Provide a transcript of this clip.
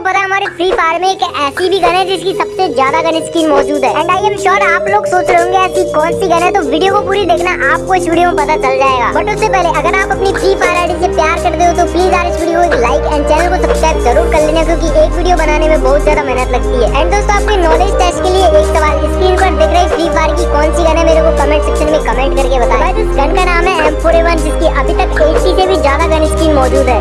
आपको पता है हमारे फ्री फायर में एक ऐसी भी गन है जिसकी सबसे ज़्यादा गन स्किन मौजूद है। एंड आई एम श्योर आप लोग सोच रहे होंगे, ऐसी कौन सी गन है? तो वीडियो को पूरी देखना, आपको इस वीडियो में पता चल जाएगा। बट उससे पहले, अगर आप अपनी फ्री फायर आईडी से प्यार करते हो तो प्लीज़ यार इस वीडियो को लाइक एंड चैनल को सब्सक्राइब ज़रूर कर लेना, क्योंकि एक वीडियो बनाने में बहुत ज़्यादा मेहनत लगती है। एंड दोस्तों, आपके नॉलेज टेस्ट के लिए एक सवाल स्क्रीन पर देख रहे फ्री फायर की कौन सी गन है? मेरे को कमेंट सेक्शन में कमेंट करके बताया तो इस गन का नाम है एम जिसकी अभी तक एट्टी से भी ज़्यादा गन स्किन मौजूद है।